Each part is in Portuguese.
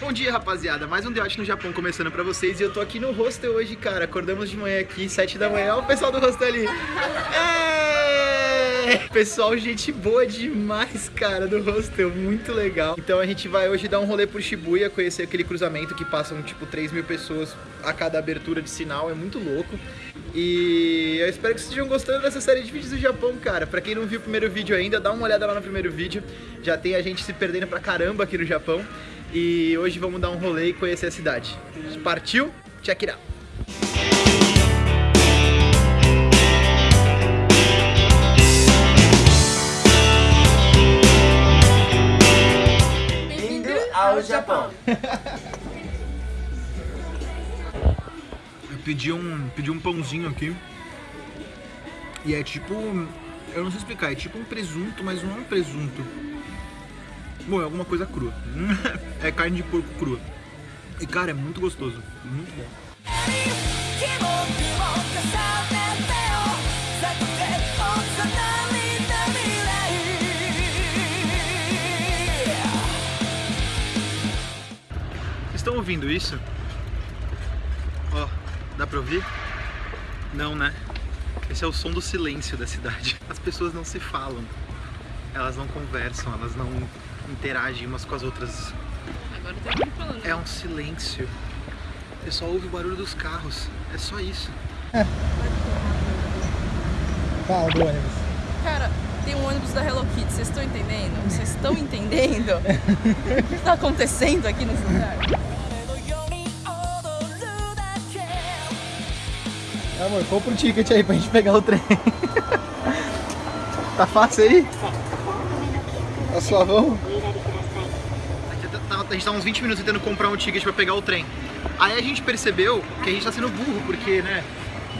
Bom dia, rapaziada. Mais um Deote no Japão começando pra vocês. E eu tô aqui no hostel hoje, cara. Acordamos de manhã aqui, 7 da manhã. Olha o pessoal do hostel ali. É! Pessoal, gente boa demais, cara, do hostel. Muito legal. Então a gente vai hoje dar um rolê por Shibuya, conhecer aquele cruzamento que passam, tipo, 3 mil pessoas a cada abertura de sinal. É muito louco. E eu espero que vocês estejam gostando dessa série de vídeos do Japão, cara. Pra quem não viu o primeiro vídeo ainda, dá uma olhada lá no primeiro vídeo. Já tem a gente se perdendo pra caramba aqui no Japão. E hoje vamos dar um rolê e conhecer a cidade. Partiu? Check it out! Bem-vindo ao Japão. Eu pedi um, pedi um pãozinho aqui. E é tipo. Eu não sei explicar, é tipo um presunto, mas não é um presunto. Bom, é alguma coisa crua. é carne de porco crua. E cara, é muito gostoso. Muito bom. Vocês estão ouvindo isso? Ó, oh, dá pra ouvir? Não, né? Esse é o som do silêncio da cidade. As pessoas não se falam, elas não conversam, elas não interagem umas com as outras. Agora tem alguém falando. É um silêncio. Você só ouve o barulho dos carros. É só isso. É. Fala do ônibus. Cara, tem um ônibus da Hello Kitty. Vocês estão entendendo? Vocês estão entendendo? o que está acontecendo aqui nesse lugar? Amor, compra um ticket aí pra gente pegar o trem. tá fácil aí? Tá, tá suavão? A gente tá uns 20 minutos tentando comprar um ticket pra pegar o trem. Aí a gente percebeu que a gente tá sendo burro, porque, né,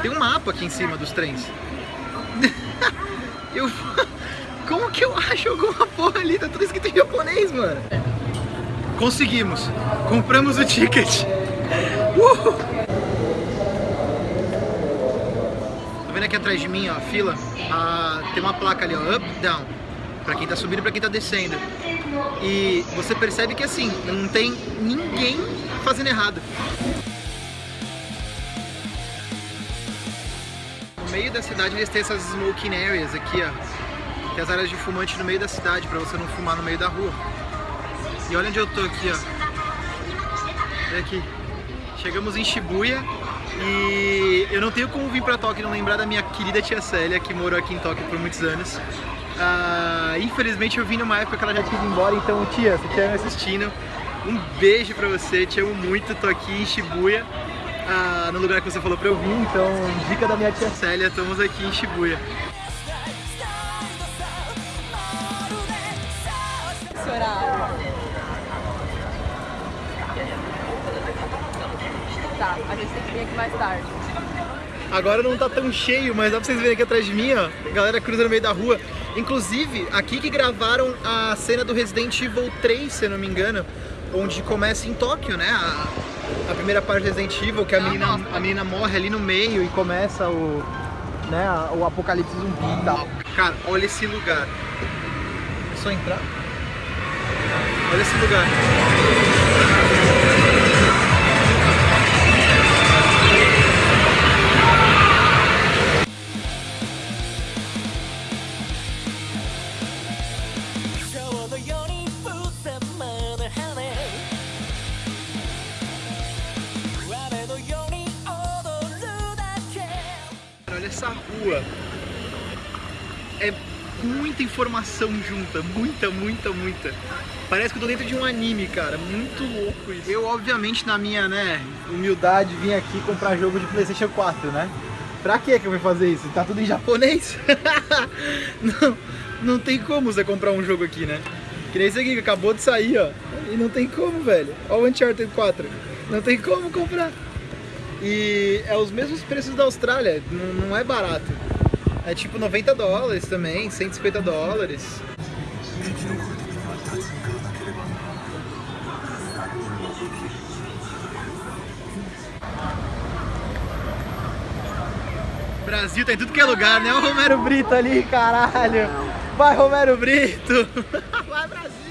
tem um mapa aqui em cima dos trens. Eu... Como que eu acho alguma porra ali? Tá tudo escrito em japonês, mano. Conseguimos. Compramos o ticket. Uhul. Tá vendo aqui atrás de mim, ó, a fila? Ah, tem uma placa ali, ó, up, down. Pra quem tá subindo e pra quem tá descendo. E você percebe que assim, não tem ninguém fazendo errado. No meio da cidade eles têm essas smoking areas aqui, ó. Tem as áreas de fumante no meio da cidade, pra você não fumar no meio da rua. E olha onde eu tô aqui, ó. Olha aqui. Chegamos em Shibuya e eu não tenho como vir pra Tóquio não lembrar da minha querida tia Célia, que morou aqui em Tóquio por muitos anos. Ah, infelizmente eu vim numa época que ela já tinha ido embora, então tia, se estiver me assistindo, um beijo pra você, te amo muito, tô aqui em Shibuya, ah, no lugar que você falou pra eu vir, então dica da minha tia Célia, estamos aqui em Shibuya. Tá, a gente tem que vir aqui mais tarde. Agora não tá tão cheio, mas dá pra vocês verem aqui atrás de mim, ó. A galera cruza no meio da rua. Inclusive, aqui que gravaram a cena do Resident Evil 3, se eu não me engano, onde começa em Tóquio, né? A, a primeira parte do Resident Evil, que a Ah, menina, a menina morre ali no meio e começa o, né, o apocalipse zumbi e tal. Cara, olha esse lugar. É só entrar? Olha esse lugar.「essa rua. É muita informação junta, muita, muita, muita. Parece que eu tô dentro de um anime, cara. Muito louco isso. Eu, obviamente, na minha, né, humildade, vim aqui comprar jogo de Playstation 4, né? Pra que que eu vou fazer isso? Tá tudo em japonês? não, não tem como você comprar um jogo aqui, né? Que nem esse aqui que acabou de sair, ó. E não tem como, velho. Olha o Uncharted 4. Não tem como comprar. E é os mesmos preços da Austrália, não, é barato. É tipo 90 dólares também, 150 dólares. Brasil tá em tudo que é lugar, né? O Romero Brito ali, caralho. Vai, Romero Brito. Vai, Brasil.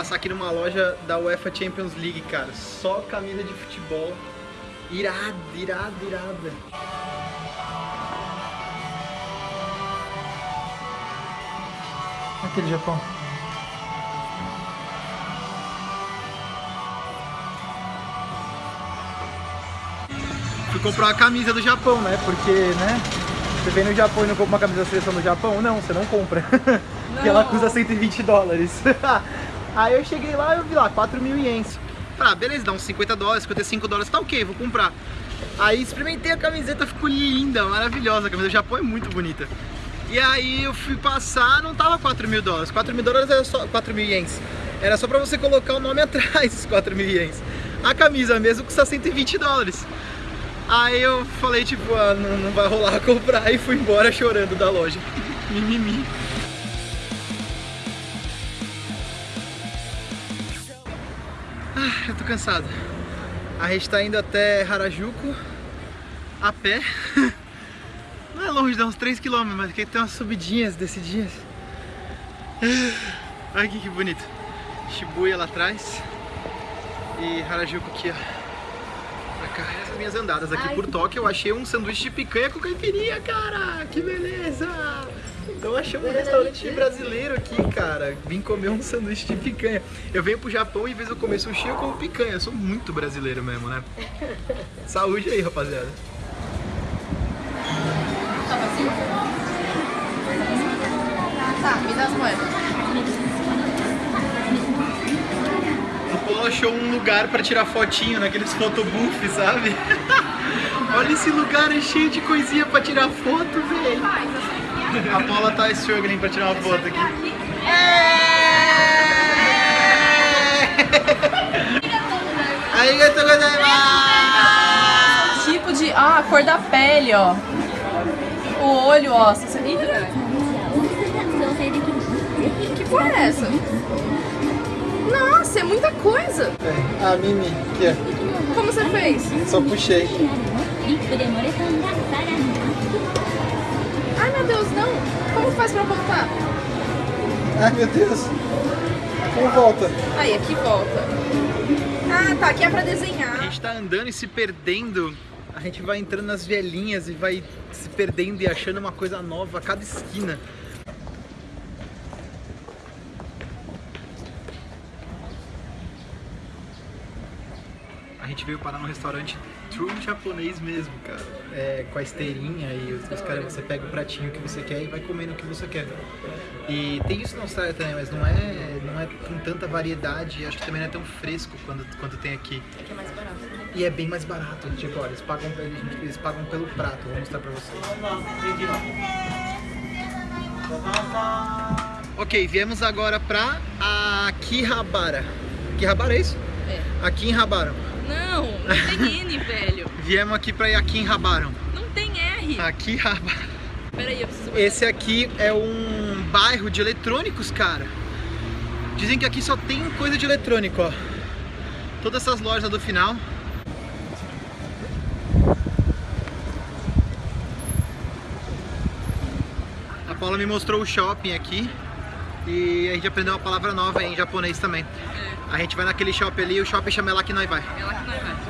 Passar aqui numa loja da UEFA Champions League, cara. Só camisa de futebol. Irada, irada, irada. Aquele Japão. Fui comprar uma camisa do Japão, né? Porque, né? Você vem no Japão e não compra uma camisa da seleção do Japão? Não, você não compra. Porque ela custa 120 dólares. Aí eu cheguei lá e eu vi lá, 4 mil ienes. Tá, beleza, dá uns 50 dólares, 55 dólares, tá ok, vou comprar. Aí experimentei a camiseta, ficou linda, maravilhosa. A camisa do Japão é muito bonita. E aí eu fui passar, não tava 4 mil dólares. 4 mil dólares era só 4 mil ienes. Era só pra você colocar o nome atrás, esses 4 mil ienes. A camisa mesmo custa 120 dólares. Aí eu falei, tipo, ah, não, não vai rolar comprar e fui embora chorando da loja. Mimimi. Ah, eu tô cansado. A gente tá indo até Harajuku a pé. Não é longe, dá uns 3km, mas aqui tem umas subidinhas, descidinhas. Olha aqui que bonito. Shibuya lá atrás e Harajuku aqui, ó. Pra cá. Essas minhas andadas aqui por Tóquio, eu achei um sanduíche de picanha com caipirinha, cara! Que beleza! Então achei um restaurante brasileiro aqui, cara. Vim comer um sanduíche de picanha. Eu venho pro Japão e em vez de eu comer sushi, eu como picanha. Eu sou muito brasileiro mesmo, né? Saúde aí, rapaziada. Tá, me dá as moedas. O Paulo achou um lugar pra tirar fotinho naqueles photobooth, sabe? Olha esse lugar é cheio de coisinha pra tirar foto, velho. A Paula tá struggling pra tirar uma foto aqui. Arigatou gozaimasu! Tipo de. Ah, a cor da pele, ó. O olho, ó. Que cor é essa? Nossa, é muita coisa. Ah, Mimi, aqui Como você fez? Só puxei. Meu Deus, não. Como faz pra voltar? Ai, meu Deus. Como volta? Aí, aqui volta. Ah, tá. Aqui é pra A desenhar. gente tá andando e se perdendo. A gente vai entrando nas vielinhas e vai se perdendo e achando uma coisa nova a cada esquina. A gente veio parar num restaurante true japonês mesmo, cara. É, com a esteirinha e os, os caras, você pega o pratinho que você quer e vai comendo o que você quer. E tem isso na Austrália também, mas não é, não é com tanta variedade e acho que também não é tão fresco quando, quanto tem aqui. Aqui é mais barato. E é bem mais barato. Tipo, olha, eles pagam, eles pagam pelo prato. Vou mostrar pra vocês. Ok, viemos agora pra Akihabara. Akihabara é isso? É. Akihabara. Não, não tem N, velho. Viemos aqui pra Akihabara. Não tem R. Akihabara. Peraí, eu preciso. Esse aqui é um bairro de eletrônicos, cara. Dizem que aqui só tem coisa de eletrônico, ó. Todas essas lojas do final. A Paula me mostrou o shopping aqui e a gente aprendeu uma palavra nova em japonês também. A gente vai naquele shopping ali o shopping chama É lá que nós vai.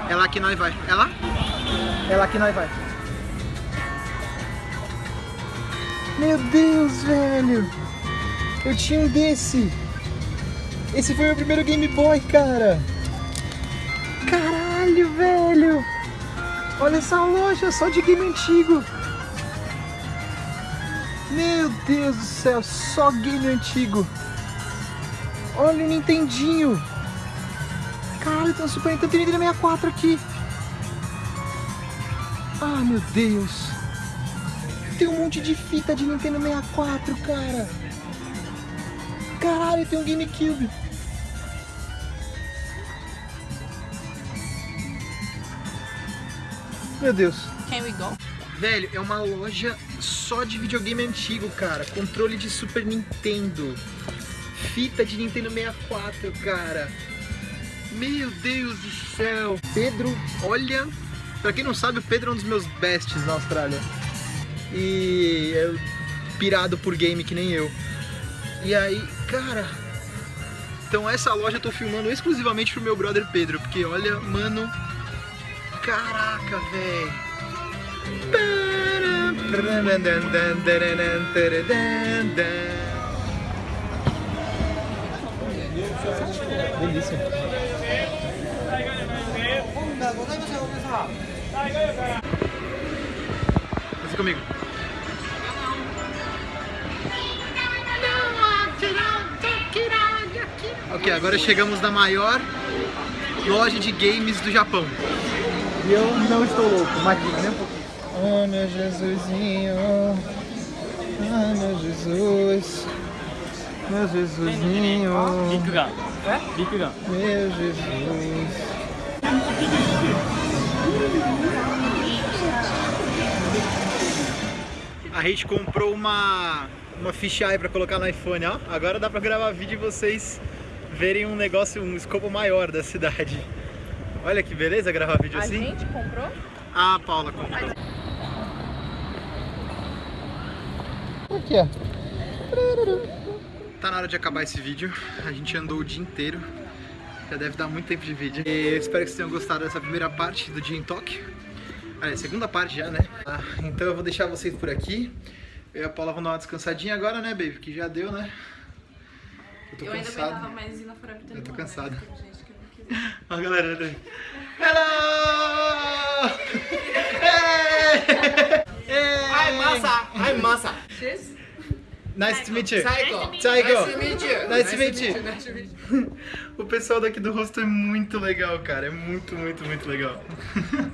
É lá que nós vai. É lá que vai. É? É lá que nós vai. Meu Deus, velho! Eu tinha um desse! Esse foi meu primeiro Game Boy, cara! Caralho, velho! Olha essa loja só de game antigo! Meu Deus do céu, só game antigo! Olha o Nintendinho! Caralho, tem um Super Nintendo, tem Nintendo 64 aqui! Ah, meu Deus! Tem um monte de fita de Nintendo 64, cara! Caralho, tem um GameCube! Meu Deus! Can we go? Velho, é uma loja só de videogame antigo, cara. Controle de Super Nintendo. Fita de Nintendo 64, cara. Meu Deus do céu. Pedro, olha. Pra quem não sabe, o Pedro é um dos meus bestes na Austrália. E é pirado por game que nem eu. E aí, cara, Então essa loja eu tô filmando exclusivamente pro meu brother Pedro, porque olha, mano, caraca, velho. Delícia. Desce comigo. Ok, agora chegamos na maior loja de games do Japão. E eu não estou louco, imagina, nem um pouquinho. Oh, meu Jesusinho. Ah, meu Jesus. Meu Jesusinho. É? Meu Jesus. A gente comprou uma, uma fisheye para colocar no iPhone, ó. Agora dá para gravar vídeo e vocês verem um negócio, um escopo maior da cidade. Olha que beleza gravar vídeo assim. A gente comprou? Ah, Paula comprou. Aqui, ó. Tá na hora de acabar esse vídeo. A gente andou o dia inteiro. Já deve dar muito tempo de vídeo. E eu espero que vocês tenham gostado dessa primeira parte do dia em Tóquio. Ah, é, segunda parte já, né? Ah, então eu vou deixar vocês por aqui. Eu e a Paula vão dar uma descansadinha agora, né, baby? Que já deu, né? Eu tô eu ainda cansado. aguentava mais ir na Eu tô cansado. Ó, a galera. né? Hello! Hey! Hey! Hi, Masa. I'm Masa. Nice to meet you. Nice to meet you. Nice to meet you. Nice to meet you. O pessoal daqui do rosto é muito legal, cara. É muito, muito, muito legal.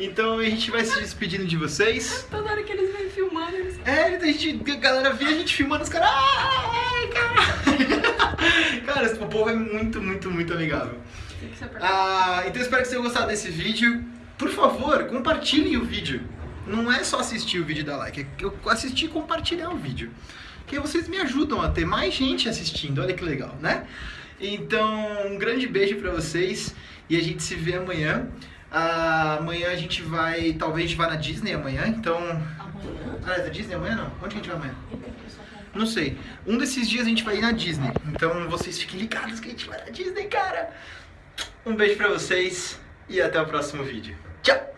Então a gente vai se despedindo de vocês. Toda hora que eles vêm filmando, eles... É, a, gente, a galera vê a gente filmando os caras. Ai, cara. cara, esse povo é muito, muito, muito amigável. Ah, então espero que vocês tenham gostado desse vídeo. Por favor, compartilhem o vídeo. Não é só assistir o vídeo e dar like, é eu assistir e compartilhar o vídeo. Que vocês me ajudam a ter mais gente assistindo, olha que legal, né? Então, um grande beijo pra vocês e a gente se vê amanhã. Ah, amanhã a gente vai, talvez a gente vá na Disney amanhã, então... Amanhã? Ah, é da Disney amanhã não? Onde que a gente vai amanhã? Não sei. Um desses dias a gente vai ir na Disney. Então vocês fiquem ligados que a gente vai na Disney, cara. Um beijo pra vocês e até o próximo vídeo. Tchau!